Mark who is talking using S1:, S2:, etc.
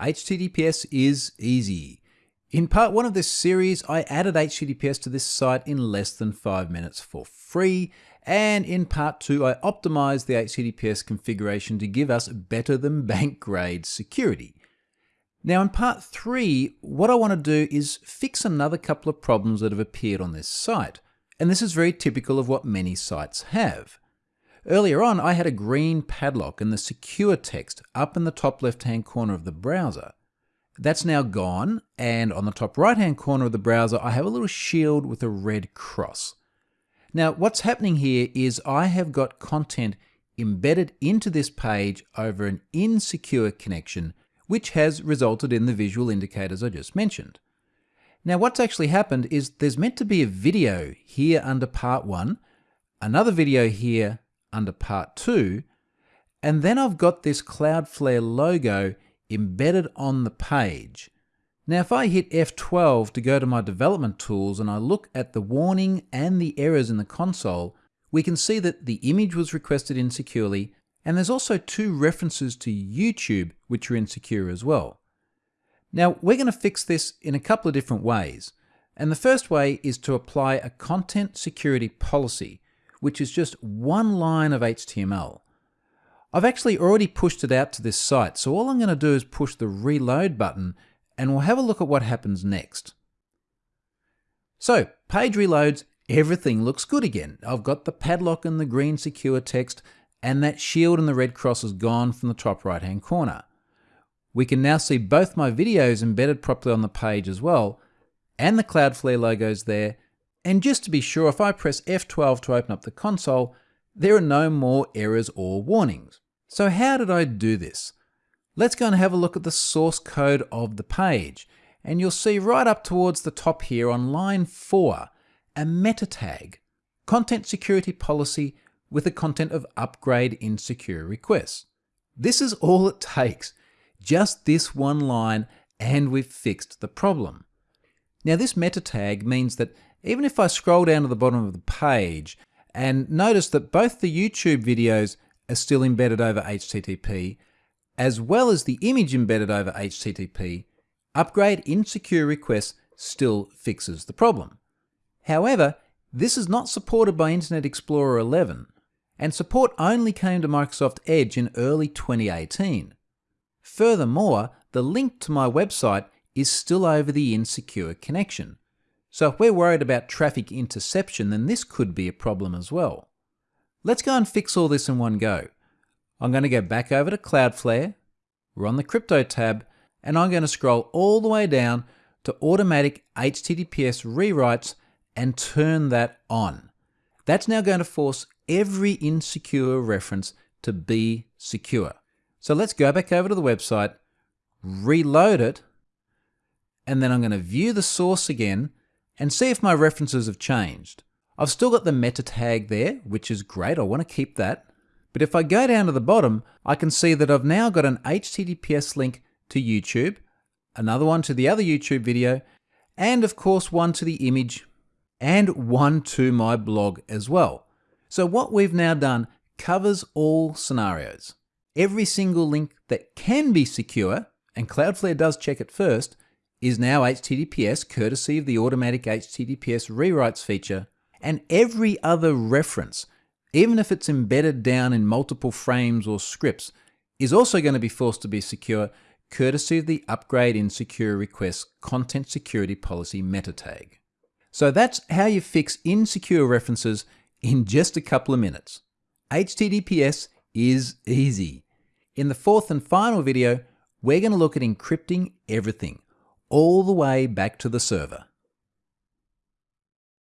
S1: HTTPS is easy. In part one of this series, I added HTTPS to this site in less than five minutes for free. And in part two, I optimized the HTTPS configuration to give us better than bank grade security. Now in part three, what I want to do is fix another couple of problems that have appeared on this site. And this is very typical of what many sites have. Earlier on, I had a green padlock and the secure text up in the top left-hand corner of the browser. That's now gone, and on the top right-hand corner of the browser, I have a little shield with a red cross. Now, what's happening here is I have got content embedded into this page over an insecure connection, which has resulted in the visual indicators I just mentioned. Now, what's actually happened is there's meant to be a video here under part one, another video here under part two. And then I've got this Cloudflare logo embedded on the page. Now, if I hit F12 to go to my development tools and I look at the warning and the errors in the console, we can see that the image was requested insecurely, and there's also two references to YouTube which are insecure as well. Now, we're going to fix this in a couple of different ways. And the first way is to apply a content security policy which is just one line of HTML. I've actually already pushed it out to this site, so all I'm going to do is push the reload button and we'll have a look at what happens next. So, page reloads, everything looks good again. I've got the padlock and the green secure text, and that shield and the red cross is gone from the top right hand corner. We can now see both my videos embedded properly on the page as well, and the Cloudflare logos there, and just to be sure, if I press F12 to open up the console, there are no more errors or warnings. So how did I do this? Let's go and have a look at the source code of the page. And you'll see right up towards the top here on line 4, a meta tag, content security policy with the content of upgrade insecure requests. This is all it takes, just this one line and we've fixed the problem. Now this meta tag means that even if I scroll down to the bottom of the page and notice that both the YouTube videos are still embedded over HTTP, as well as the image embedded over HTTP, upgrade insecure requests still fixes the problem. However, this is not supported by Internet Explorer 11, and support only came to Microsoft Edge in early 2018. Furthermore, the link to my website is still over the insecure connection, so if we're worried about traffic interception, then this could be a problem as well. Let's go and fix all this in one go. I'm going to go back over to Cloudflare, we're on the Crypto tab, and I'm going to scroll all the way down to automatic HTTPS rewrites and turn that on. That's now going to force every insecure reference to be secure. So let's go back over to the website, reload it, and then I'm going to view the source again and see if my references have changed. I've still got the meta tag there, which is great, I want to keep that. But if I go down to the bottom, I can see that I've now got an HTTPS link to YouTube, another one to the other YouTube video, and of course one to the image, and one to my blog as well. So what we've now done covers all scenarios. Every single link that can be secure, and Cloudflare does check it first, is now HTTPS courtesy of the automatic HTTPS rewrites feature, and every other reference, even if it's embedded down in multiple frames or scripts, is also going to be forced to be secure courtesy of the upgrade insecure requests content security policy meta tag. So that's how you fix insecure references in just a couple of minutes. HTTPS is easy. In the fourth and final video, we're going to look at encrypting everything all the way back to the server.